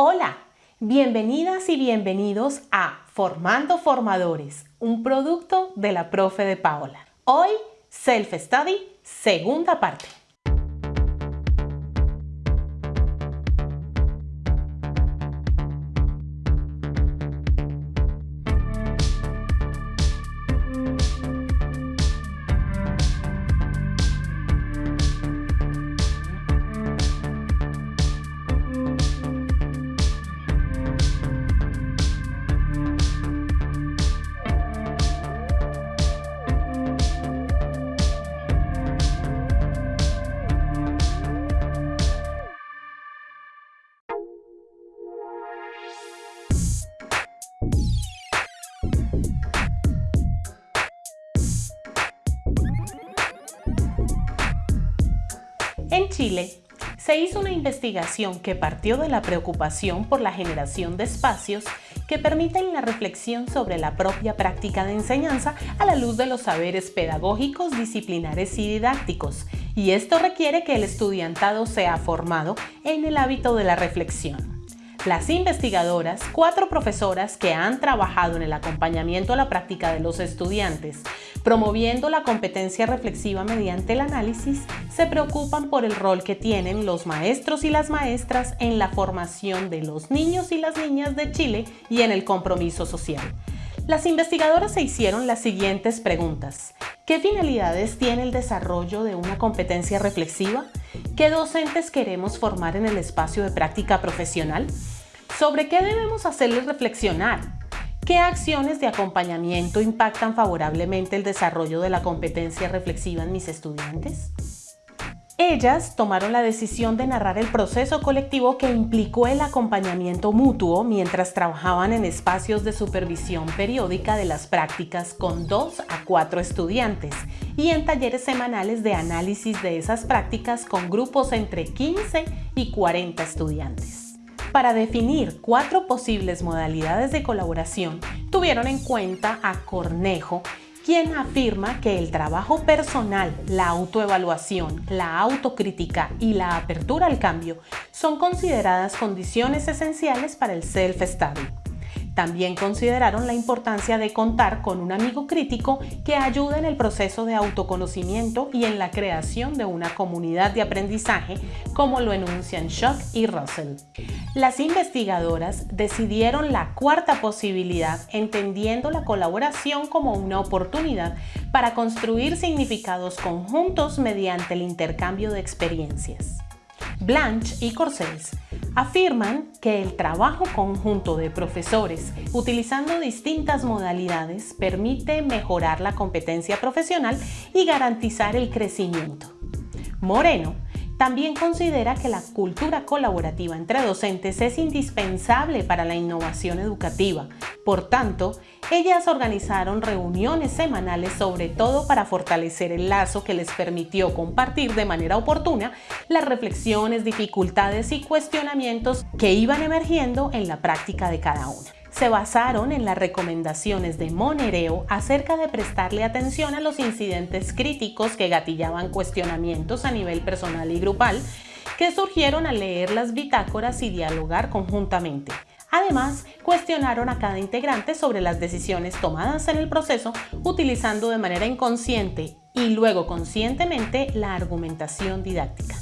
Hola, bienvenidas y bienvenidos a Formando Formadores, un producto de la profe de Paola. Hoy, Self Study, segunda parte. Chile, se hizo una investigación que partió de la preocupación por la generación de espacios que permiten la reflexión sobre la propia práctica de enseñanza a la luz de los saberes pedagógicos, disciplinares y didácticos, y esto requiere que el estudiantado sea formado en el hábito de la reflexión. Las investigadoras, cuatro profesoras que han trabajado en el acompañamiento a la práctica de los estudiantes, promoviendo la competencia reflexiva mediante el análisis, se preocupan por el rol que tienen los maestros y las maestras en la formación de los niños y las niñas de Chile y en el compromiso social. Las investigadoras se hicieron las siguientes preguntas. ¿Qué finalidades tiene el desarrollo de una competencia reflexiva? ¿Qué docentes queremos formar en el espacio de práctica profesional? ¿Sobre qué debemos hacerles reflexionar? ¿Qué acciones de acompañamiento impactan favorablemente el desarrollo de la competencia reflexiva en mis estudiantes? Ellas tomaron la decisión de narrar el proceso colectivo que implicó el acompañamiento mutuo mientras trabajaban en espacios de supervisión periódica de las prácticas con dos a cuatro estudiantes y en talleres semanales de análisis de esas prácticas con grupos entre 15 y 40 estudiantes. Para definir cuatro posibles modalidades de colaboración, tuvieron en cuenta a Cornejo quien afirma que el trabajo personal, la autoevaluación, la autocrítica y la apertura al cambio son consideradas condiciones esenciales para el self-study. También consideraron la importancia de contar con un amigo crítico que ayude en el proceso de autoconocimiento y en la creación de una comunidad de aprendizaje, como lo enuncian Shock y Russell. Las investigadoras decidieron la cuarta posibilidad entendiendo la colaboración como una oportunidad para construir significados conjuntos mediante el intercambio de experiencias. Blanche y Corsels afirman que el trabajo conjunto de profesores utilizando distintas modalidades permite mejorar la competencia profesional y garantizar el crecimiento. Moreno también considera que la cultura colaborativa entre docentes es indispensable para la innovación educativa. Por tanto, ellas organizaron reuniones semanales sobre todo para fortalecer el lazo que les permitió compartir de manera oportuna las reflexiones, dificultades y cuestionamientos que iban emergiendo en la práctica de cada una se basaron en las recomendaciones de Monereo acerca de prestarle atención a los incidentes críticos que gatillaban cuestionamientos a nivel personal y grupal que surgieron al leer las bitácoras y dialogar conjuntamente. Además, cuestionaron a cada integrante sobre las decisiones tomadas en el proceso utilizando de manera inconsciente y luego conscientemente la argumentación didáctica.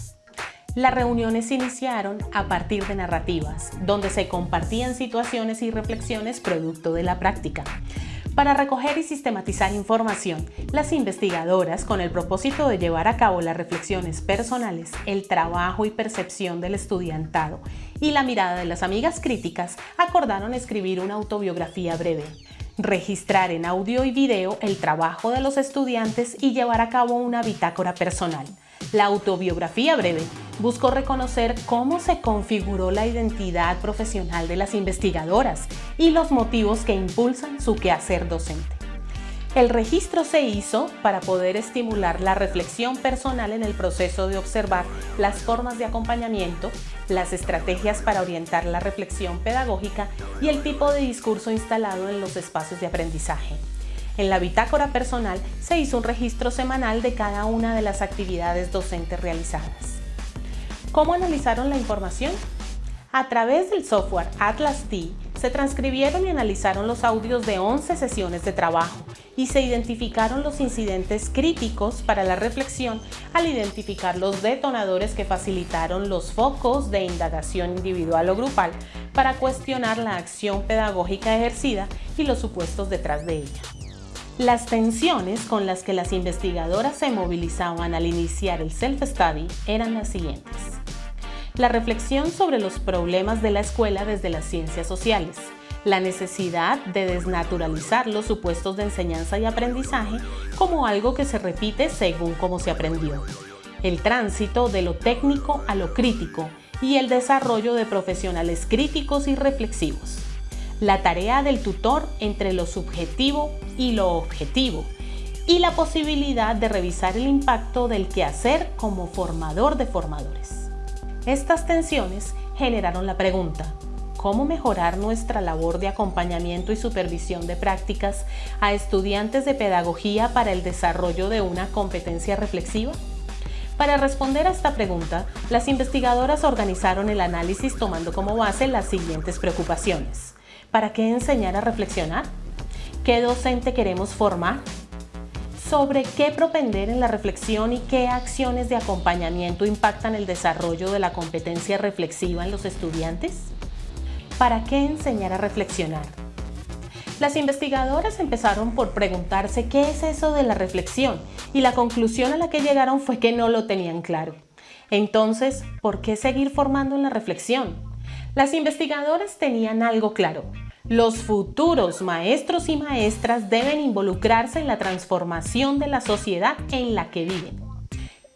Las reuniones iniciaron a partir de narrativas, donde se compartían situaciones y reflexiones producto de la práctica. Para recoger y sistematizar información, las investigadoras, con el propósito de llevar a cabo las reflexiones personales, el trabajo y percepción del estudiantado y la mirada de las amigas críticas, acordaron escribir una autobiografía breve, registrar en audio y video el trabajo de los estudiantes y llevar a cabo una bitácora personal. La autobiografía breve buscó reconocer cómo se configuró la identidad profesional de las investigadoras y los motivos que impulsan su quehacer docente. El registro se hizo para poder estimular la reflexión personal en el proceso de observar las formas de acompañamiento, las estrategias para orientar la reflexión pedagógica y el tipo de discurso instalado en los espacios de aprendizaje. En la bitácora personal se hizo un registro semanal de cada una de las actividades docentes realizadas. ¿Cómo analizaron la información? A través del software Atlas T, se transcribieron y analizaron los audios de 11 sesiones de trabajo y se identificaron los incidentes críticos para la reflexión al identificar los detonadores que facilitaron los focos de indagación individual o grupal para cuestionar la acción pedagógica ejercida y los supuestos detrás de ella. Las tensiones con las que las investigadoras se movilizaban al iniciar el self-study eran las siguientes. La reflexión sobre los problemas de la escuela desde las ciencias sociales, la necesidad de desnaturalizar los supuestos de enseñanza y aprendizaje como algo que se repite según cómo se aprendió, el tránsito de lo técnico a lo crítico y el desarrollo de profesionales críticos y reflexivos, la tarea del tutor entre lo subjetivo y lo objetivo, y la posibilidad de revisar el impacto del quehacer como formador de formadores. Estas tensiones generaron la pregunta, ¿cómo mejorar nuestra labor de acompañamiento y supervisión de prácticas a estudiantes de pedagogía para el desarrollo de una competencia reflexiva? Para responder a esta pregunta, las investigadoras organizaron el análisis tomando como base las siguientes preocupaciones. ¿Para qué enseñar a reflexionar? ¿Qué docente queremos formar? sobre qué propender en la reflexión y qué acciones de acompañamiento impactan el desarrollo de la competencia reflexiva en los estudiantes? ¿Para qué enseñar a reflexionar? Las investigadoras empezaron por preguntarse qué es eso de la reflexión y la conclusión a la que llegaron fue que no lo tenían claro. Entonces, ¿por qué seguir formando en la reflexión? Las investigadoras tenían algo claro, los futuros maestros y maestras deben involucrarse en la transformación de la sociedad en la que viven.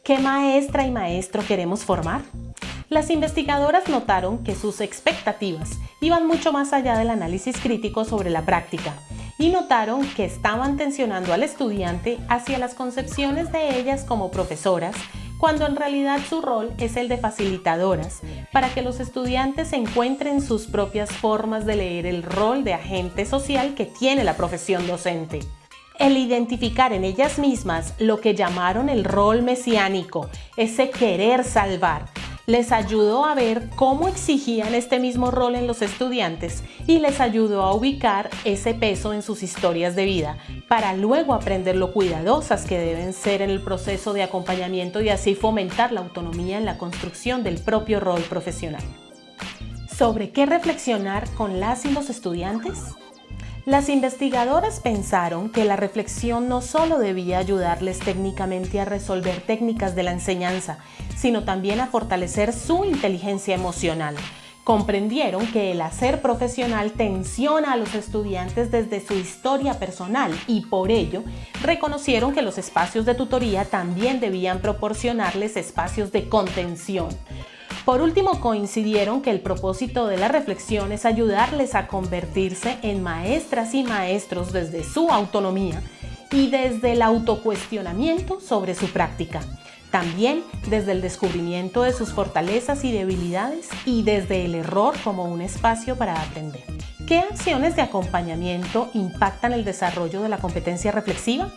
¿Qué maestra y maestro queremos formar? Las investigadoras notaron que sus expectativas iban mucho más allá del análisis crítico sobre la práctica y notaron que estaban tensionando al estudiante hacia las concepciones de ellas como profesoras cuando en realidad su rol es el de facilitadoras, para que los estudiantes encuentren sus propias formas de leer el rol de agente social que tiene la profesión docente. El identificar en ellas mismas lo que llamaron el rol mesiánico, ese querer salvar, les ayudó a ver cómo exigían este mismo rol en los estudiantes y les ayudó a ubicar ese peso en sus historias de vida para luego aprender lo cuidadosas que deben ser en el proceso de acompañamiento y así fomentar la autonomía en la construcción del propio rol profesional. ¿Sobre qué reflexionar con las y los estudiantes? Las investigadoras pensaron que la reflexión no solo debía ayudarles técnicamente a resolver técnicas de la enseñanza, sino también a fortalecer su inteligencia emocional. Comprendieron que el hacer profesional tensiona a los estudiantes desde su historia personal y por ello reconocieron que los espacios de tutoría también debían proporcionarles espacios de contención. Por último, coincidieron que el propósito de la reflexión es ayudarles a convertirse en maestras y maestros desde su autonomía y desde el autocuestionamiento sobre su práctica. También desde el descubrimiento de sus fortalezas y debilidades y desde el error como un espacio para aprender. ¿Qué acciones de acompañamiento impactan el desarrollo de la competencia reflexiva?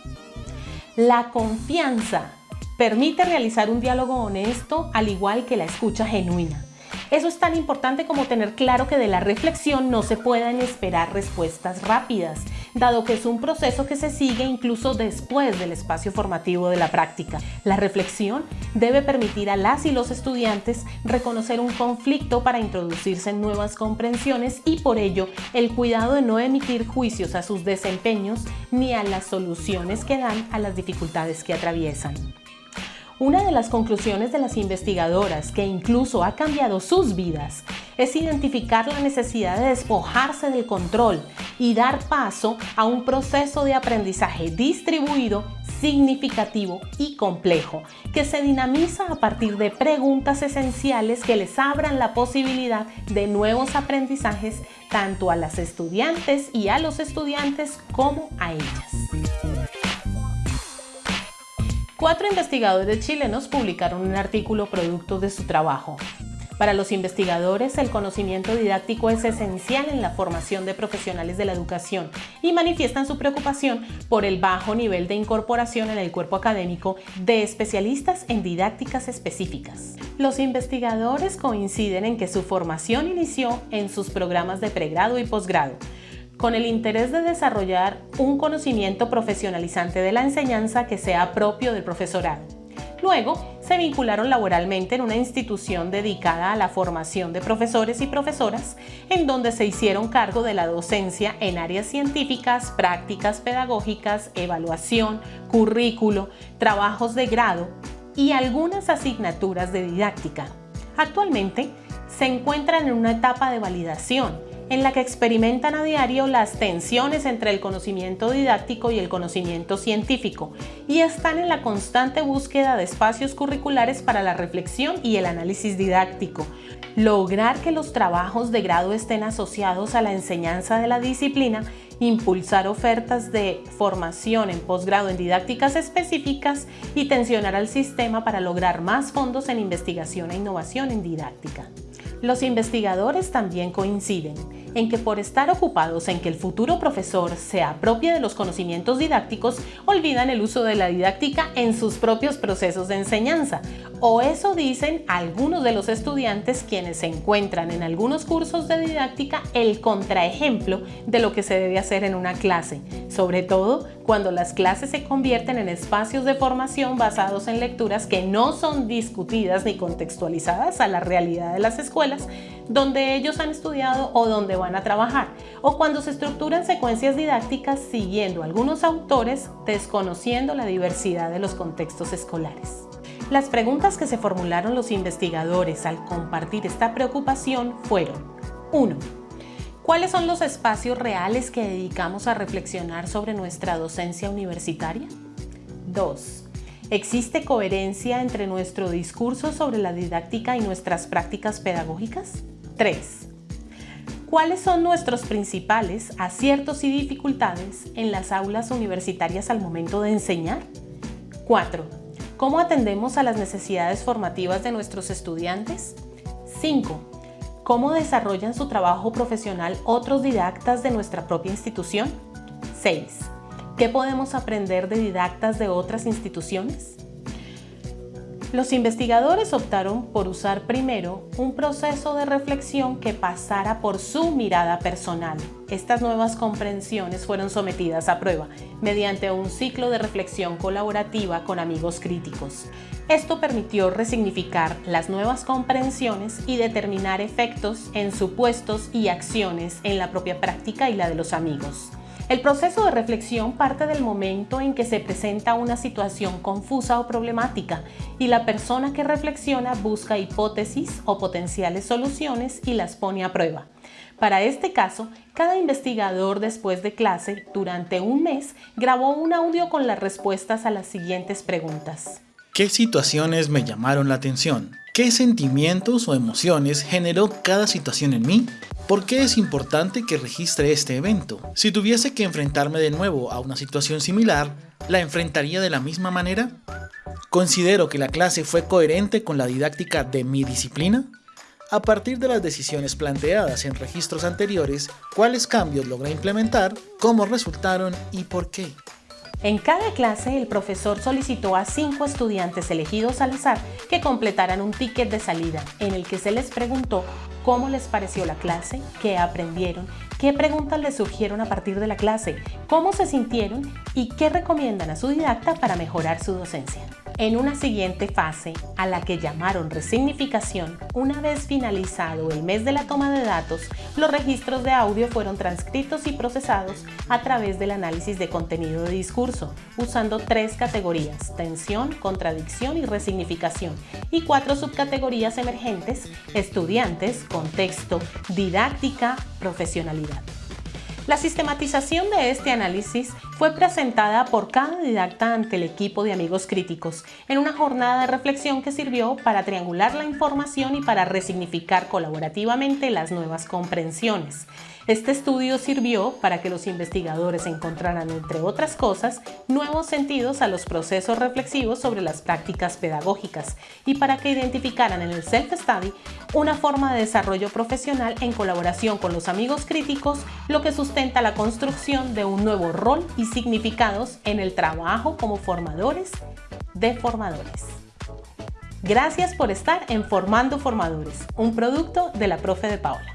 La confianza Permite realizar un diálogo honesto al igual que la escucha genuina. Eso es tan importante como tener claro que de la reflexión no se pueden esperar respuestas rápidas, dado que es un proceso que se sigue incluso después del espacio formativo de la práctica. La reflexión debe permitir a las y los estudiantes reconocer un conflicto para introducirse en nuevas comprensiones y por ello el cuidado de no emitir juicios a sus desempeños ni a las soluciones que dan a las dificultades que atraviesan. Una de las conclusiones de las investigadoras, que incluso ha cambiado sus vidas, es identificar la necesidad de despojarse del control y dar paso a un proceso de aprendizaje distribuido, significativo y complejo, que se dinamiza a partir de preguntas esenciales que les abran la posibilidad de nuevos aprendizajes tanto a las estudiantes y a los estudiantes como a ellas. Cuatro investigadores chilenos publicaron un artículo producto de su trabajo. Para los investigadores, el conocimiento didáctico es esencial en la formación de profesionales de la educación y manifiestan su preocupación por el bajo nivel de incorporación en el cuerpo académico de especialistas en didácticas específicas. Los investigadores coinciden en que su formación inició en sus programas de pregrado y posgrado, con el interés de desarrollar un conocimiento profesionalizante de la enseñanza que sea propio del profesorado. Luego, se vincularon laboralmente en una institución dedicada a la formación de profesores y profesoras, en donde se hicieron cargo de la docencia en áreas científicas, prácticas pedagógicas, evaluación, currículo, trabajos de grado y algunas asignaturas de didáctica. Actualmente, se encuentran en una etapa de validación en la que experimentan a diario las tensiones entre el conocimiento didáctico y el conocimiento científico y están en la constante búsqueda de espacios curriculares para la reflexión y el análisis didáctico. Lograr que los trabajos de grado estén asociados a la enseñanza de la disciplina impulsar ofertas de formación en posgrado en didácticas específicas y tensionar al sistema para lograr más fondos en investigación e innovación en didáctica. Los investigadores también coinciden en que por estar ocupados en que el futuro profesor se apropie de los conocimientos didácticos, olvidan el uso de la didáctica en sus propios procesos de enseñanza. O eso dicen algunos de los estudiantes quienes se encuentran en algunos cursos de didáctica el contraejemplo de lo que se debe hacer en una clase, sobre todo cuando las clases se convierten en espacios de formación basados en lecturas que no son discutidas ni contextualizadas a la realidad de las escuelas donde ellos han estudiado o donde van a trabajar, o cuando se estructuran secuencias didácticas siguiendo algunos autores desconociendo la diversidad de los contextos escolares. Las preguntas que se formularon los investigadores al compartir esta preocupación fueron 1. ¿Cuáles son los espacios reales que dedicamos a reflexionar sobre nuestra docencia universitaria? 2. ¿Existe coherencia entre nuestro discurso sobre la didáctica y nuestras prácticas pedagógicas? 3. ¿Cuáles son nuestros principales aciertos y dificultades en las aulas universitarias al momento de enseñar? 4. ¿Cómo atendemos a las necesidades formativas de nuestros estudiantes? 5. ¿Cómo desarrollan su trabajo profesional otros didactas de nuestra propia institución? 6. ¿Qué podemos aprender de didactas de otras instituciones? Los investigadores optaron por usar primero un proceso de reflexión que pasara por su mirada personal. Estas nuevas comprensiones fueron sometidas a prueba mediante un ciclo de reflexión colaborativa con amigos críticos. Esto permitió resignificar las nuevas comprensiones y determinar efectos en supuestos y acciones en la propia práctica y la de los amigos. El proceso de reflexión parte del momento en que se presenta una situación confusa o problemática y la persona que reflexiona busca hipótesis o potenciales soluciones y las pone a prueba. Para este caso, cada investigador después de clase, durante un mes, grabó un audio con las respuestas a las siguientes preguntas. ¿Qué situaciones me llamaron la atención? ¿Qué sentimientos o emociones generó cada situación en mí? ¿Por qué es importante que registre este evento? Si tuviese que enfrentarme de nuevo a una situación similar, ¿la enfrentaría de la misma manera? ¿Considero que la clase fue coherente con la didáctica de mi disciplina? A partir de las decisiones planteadas en registros anteriores, ¿cuáles cambios logré implementar? ¿Cómo resultaron y por qué? En cada clase, el profesor solicitó a cinco estudiantes elegidos al azar que completaran un ticket de salida en el que se les preguntó cómo les pareció la clase, qué aprendieron, qué preguntas les surgieron a partir de la clase, cómo se sintieron y qué recomiendan a su didacta para mejorar su docencia. En una siguiente fase, a la que llamaron resignificación, una vez finalizado el mes de la toma de datos, los registros de audio fueron transcritos y procesados a través del análisis de contenido de discurso, usando tres categorías, tensión, contradicción y resignificación, y cuatro subcategorías emergentes, estudiantes, contexto, didáctica, profesionalidad. La sistematización de este análisis fue presentada por cada didacta ante el equipo de amigos críticos en una jornada de reflexión que sirvió para triangular la información y para resignificar colaborativamente las nuevas comprensiones. Este estudio sirvió para que los investigadores encontraran, entre otras cosas, nuevos sentidos a los procesos reflexivos sobre las prácticas pedagógicas y para que identificaran en el self-study una forma de desarrollo profesional en colaboración con los amigos críticos, lo que sustenta la construcción de un nuevo rol y significados en el trabajo como formadores de formadores. Gracias por estar en Formando Formadores, un producto de la profe de Paola.